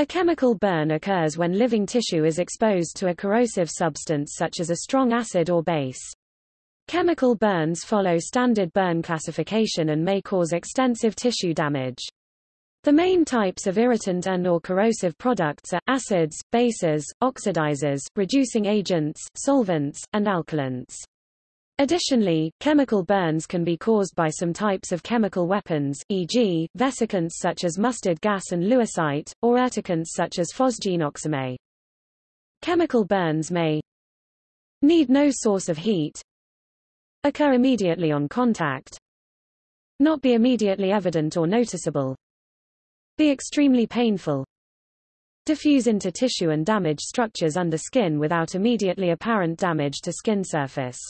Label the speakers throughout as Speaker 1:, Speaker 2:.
Speaker 1: A chemical burn occurs when living tissue is exposed to a corrosive substance such as a strong acid or base. Chemical burns follow standard burn classification and may cause extensive tissue damage. The main types of irritant and or corrosive products are, acids, bases, oxidizers, reducing agents, solvents, and alkylants. Additionally, chemical burns can be caused by some types of chemical weapons, e.g., vesicants such as mustard gas and lewisite, or urticants such as phosgene Chemical burns may need no source of heat, occur immediately on contact, not be immediately evident or noticeable, be extremely painful, diffuse into tissue and damage structures under skin without immediately apparent damage to skin surface.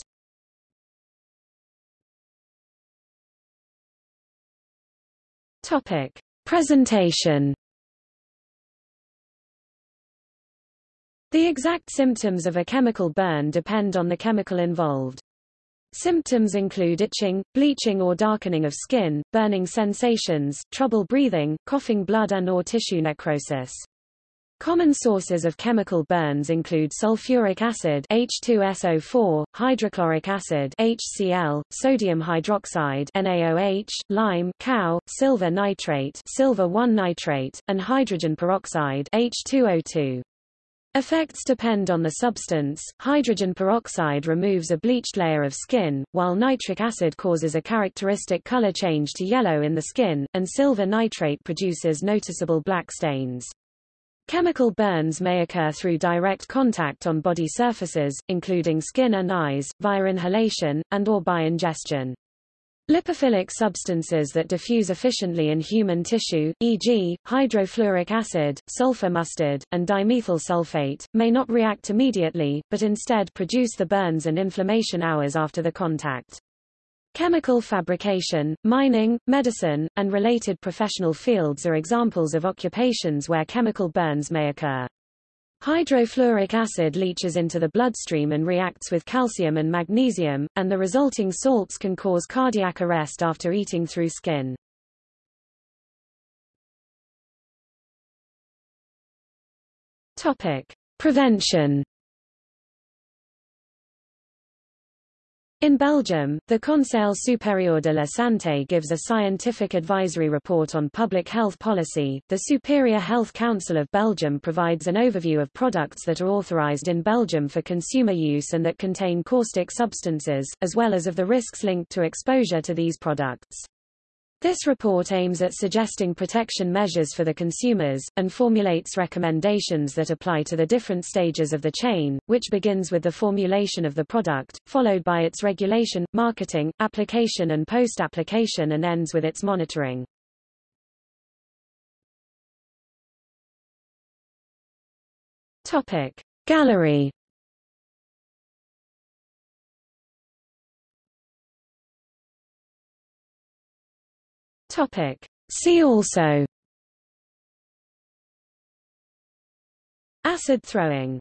Speaker 1: Topic. Presentation The exact symptoms of a chemical burn depend on the chemical involved. Symptoms include itching, bleaching or darkening of skin, burning sensations, trouble breathing, coughing blood and or tissue necrosis. Common sources of chemical burns include sulfuric acid H2SO4, hydrochloric acid HCl, sodium hydroxide NaOH, lime CaO, silver nitrate silver 1 nitrate, and hydrogen peroxide H2O2. Effects depend on the substance. Hydrogen peroxide removes a bleached layer of skin, while nitric acid causes a characteristic color change to yellow in the skin, and silver nitrate produces noticeable black stains. Chemical burns may occur through direct contact on body surfaces, including skin and eyes, via inhalation, and or by ingestion. Lipophilic substances that diffuse efficiently in human tissue, e.g., hydrofluoric acid, sulfur mustard, and dimethyl sulfate, may not react immediately, but instead produce the burns and inflammation hours after the contact. Chemical fabrication, mining, medicine, and related professional fields are examples of occupations where chemical burns may occur. Hydrofluoric acid leaches into the bloodstream and reacts with calcium and magnesium, and the resulting salts can cause cardiac arrest after eating through skin. Topic. Prevention In Belgium, the Conseil supérieur de la santé gives a scientific advisory report on public health policy. The Superior Health Council of Belgium provides an overview of products that are authorized in Belgium for consumer use and that contain caustic substances, as well as of the risks linked to exposure to these products. This report aims at suggesting protection measures for the consumers, and formulates recommendations that apply to the different stages of the chain, which begins with the formulation of the product, followed by its regulation, marketing, application and post-application and ends with its monitoring. Topic. Gallery Topic. See also Acid throwing